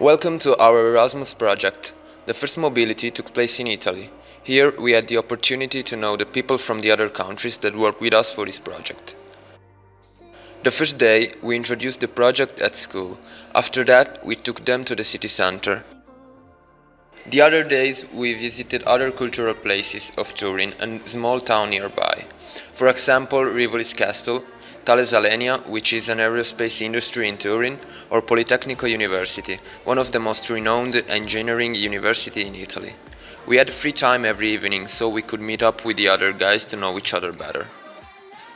Welcome to our Erasmus project. The first mobility took place in Italy. Here we had the opportunity to know the people from the other countries that work with us for this project. The first day we introduced the project at school. After that we took them to the city center. The other days we visited other cultural places of Turin and small town nearby. For example, Rivolis Castle, Thales Alenia, which is an aerospace industry in Turin, or Politecnico University, one of the most renowned engineering university in Italy. We had free time every evening, so we could meet up with the other guys to know each other better.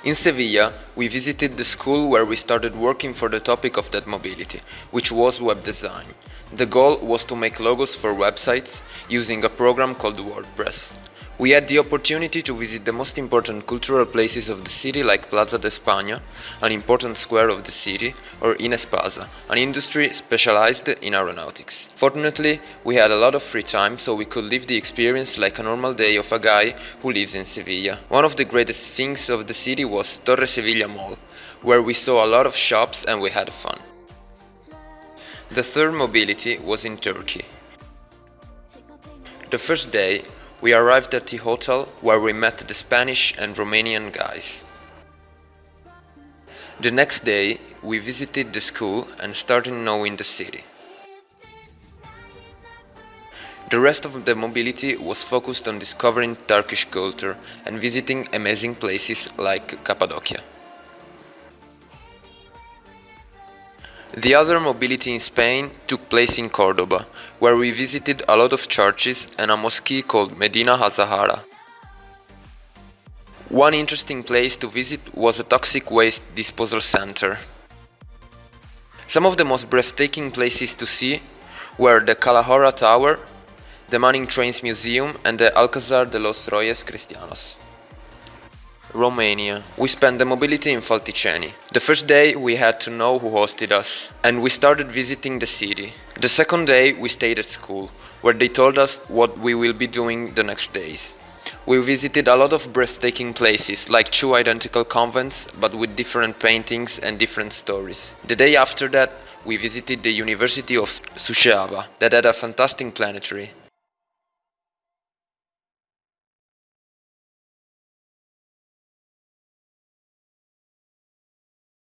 In Sevilla, we visited the school where we started working for the topic of that mobility, which was web design. The goal was to make logos for websites using a program called WordPress. We had the opportunity to visit the most important cultural places of the city like Plaza de España, an important square of the city, or Inespasa, an industry specialized in aeronautics. Fortunately, we had a lot of free time so we could live the experience like a normal day of a guy who lives in Sevilla. One of the greatest things of the city was Torre Sevilla Mall, where we saw a lot of shops and we had fun. The third mobility was in Turkey. The first day we arrived at the hotel where we met the Spanish and Romanian guys. The next day we visited the school and started knowing the city. The rest of the mobility was focused on discovering Turkish culture and visiting amazing places like Cappadocia. The other mobility in Spain took place in Cordoba, where we visited a lot of churches and a mosque called Medina Azahara. One interesting place to visit was a toxic waste disposal center. Some of the most breathtaking places to see were the Calahorra Tower, the Manning Trains Museum and the Alcázar de los Reyes Cristianos. Romania. We spent the mobility in Falticeni. The first day we had to know who hosted us, and we started visiting the city. The second day we stayed at school, where they told us what we will be doing the next days. We visited a lot of breathtaking places, like two identical convents, but with different paintings and different stories. The day after that, we visited the University of Suceava, that had a fantastic planetary.